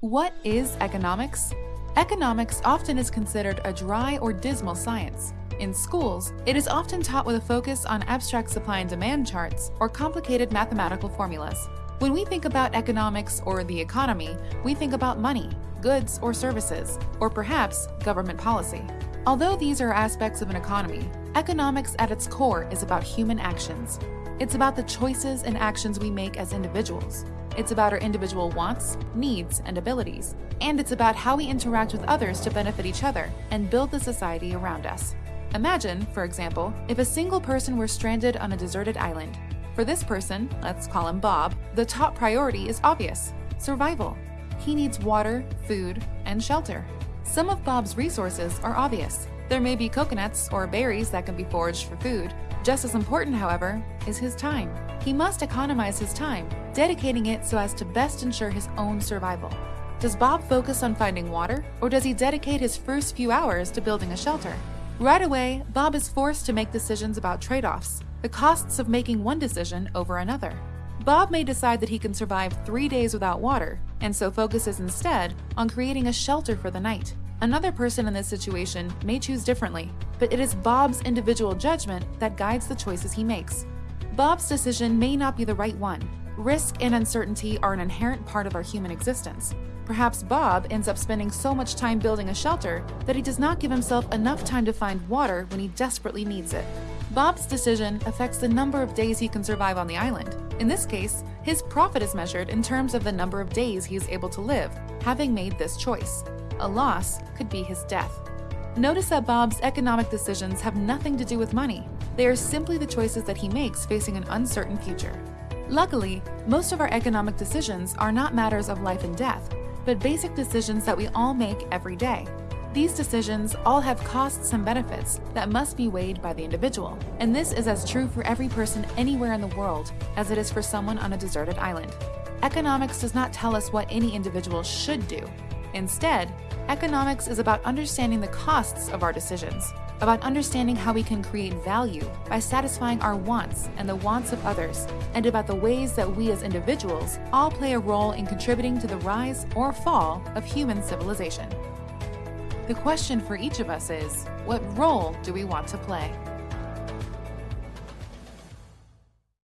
What is economics? Economics often is considered a dry or dismal science. In schools, it is often taught with a focus on abstract supply and demand charts or complicated mathematical formulas. When we think about economics or the economy, we think about money, goods or services, or perhaps government policy. Although these are aspects of an economy, economics at its core is about human actions. It's about the choices and actions we make as individuals. It's about our individual wants, needs, and abilities. And it's about how we interact with others to benefit each other and build the society around us. Imagine, for example, if a single person were stranded on a deserted island. For this person, let's call him Bob, the top priority is obvious survival. He needs water, food, and shelter. Some of Bob's resources are obvious. There may be coconuts or berries that can be foraged for food. Just as important, however, is his time. He must economize his time, dedicating it so as to best ensure his own survival. Does Bob focus on finding water, or does he dedicate his first few hours to building a shelter? Right away, Bob is forced to make decisions about trade-offs, the costs of making one decision over another. Bob may decide that he can survive three days without water, and so focuses instead on creating a shelter for the night. Another person in this situation may choose differently, but it is Bob's individual judgment that guides the choices he makes. Bob's decision may not be the right one. Risk and uncertainty are an inherent part of our human existence. Perhaps Bob ends up spending so much time building a shelter that he does not give himself enough time to find water when he desperately needs it. Bob's decision affects the number of days he can survive on the island. In this case, his profit is measured in terms of the number of days he is able to live, having made this choice. A loss could be his death. Notice that Bob's economic decisions have nothing to do with money. They are simply the choices that he makes facing an uncertain future. Luckily, most of our economic decisions are not matters of life and death, but basic decisions that we all make every day. These decisions all have costs and benefits that must be weighed by the individual, and this is as true for every person anywhere in the world as it is for someone on a deserted island. Economics does not tell us what any individual should do. Instead, economics is about understanding the costs of our decisions, about understanding how we can create value by satisfying our wants and the wants of others, and about the ways that we as individuals all play a role in contributing to the rise or fall of human civilization. The question for each of us is, what role do we want to play?